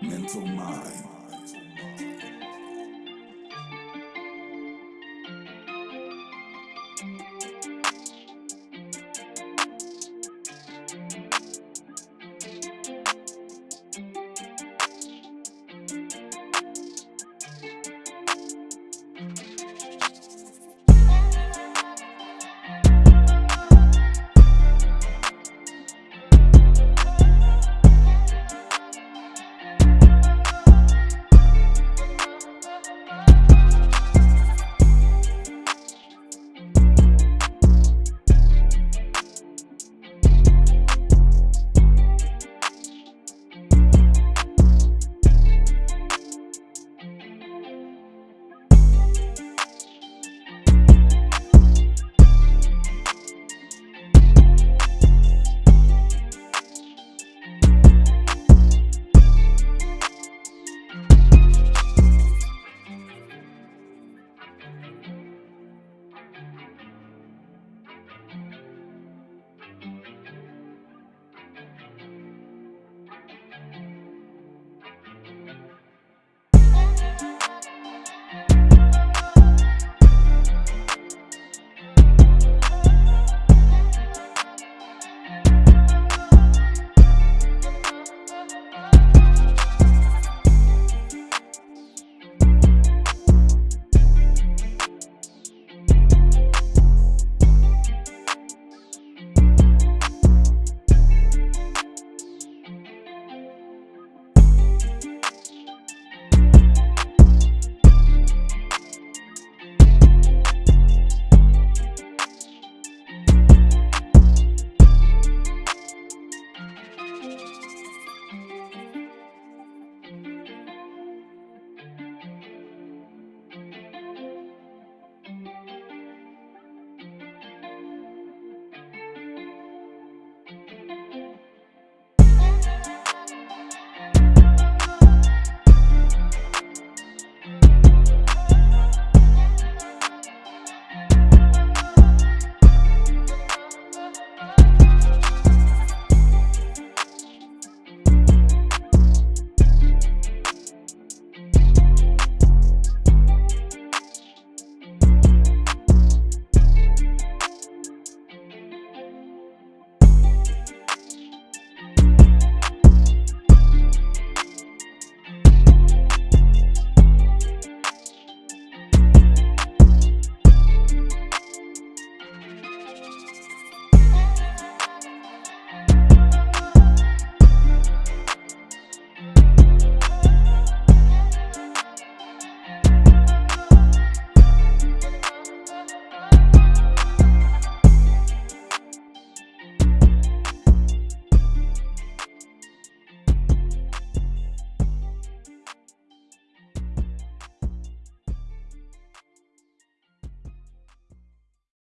mental mind.